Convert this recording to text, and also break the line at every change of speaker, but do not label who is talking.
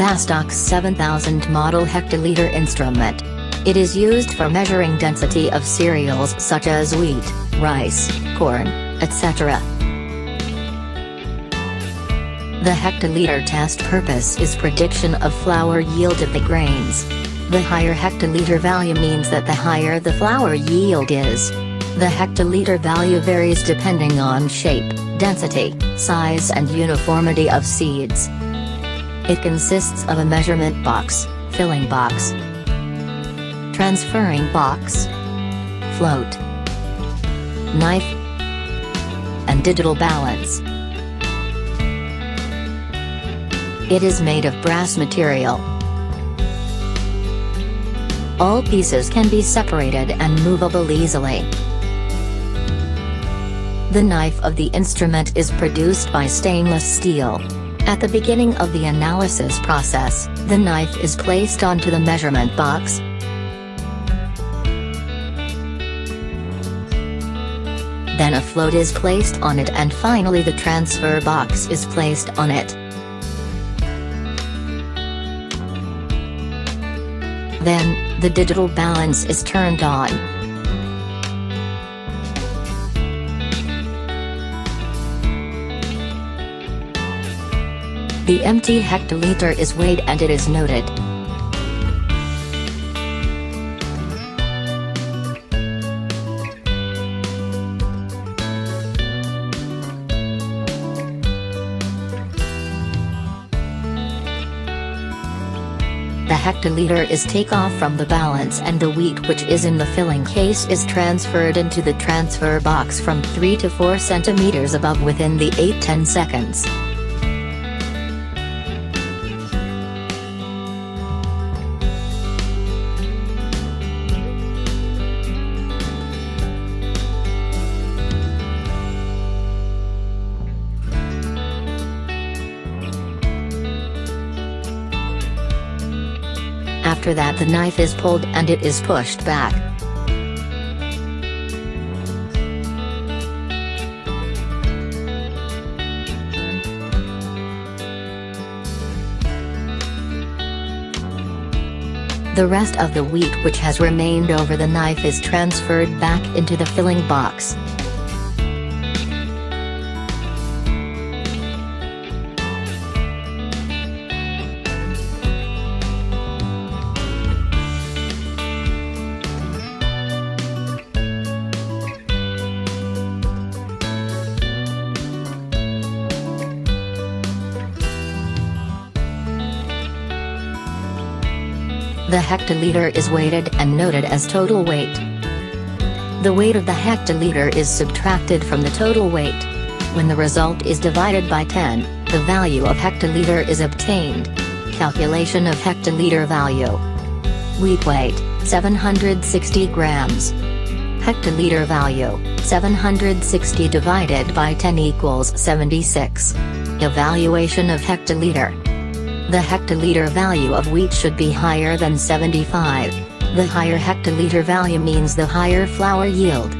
Bastak 7000 model hectoliter instrument. It is used for measuring density of cereals such as wheat, rice, corn, etc. The hectoliter test purpose is prediction of flour yield of the grains. The higher hectoliter value means that the higher the flour yield is. The hectoliter value varies depending on shape, density, size and uniformity of seeds. It consists of a measurement box, filling box, transferring box, float, knife, and digital balance. It is made of brass material. All pieces can be separated and movable easily. The knife of the instrument is produced by stainless steel. At the beginning of the analysis process, the knife is placed onto the measurement box. Then a float is placed on it and finally the transfer box is placed on it. Then, the digital balance is turned on. The empty hectoliter is weighed and it is noted. The hectoliter is take off from the balance and the wheat which is in the filling case is transferred into the transfer box from 3 to 4 centimeters above within the 8-10 seconds. After that the knife is pulled and it is pushed back. The rest of the wheat which has remained over the knife is transferred back into the filling box. The hectoliter is weighted and noted as total weight. The weight of the hectoliter is subtracted from the total weight. When the result is divided by 10, the value of hectoliter is obtained. Calculation of hectoliter value. Wheat weight, 760 grams. Hectoliter value, 760 divided by 10 equals 76. Evaluation of hectoliter. The hectoliter value of wheat should be higher than 75. The higher hectoliter value means the higher flour yield.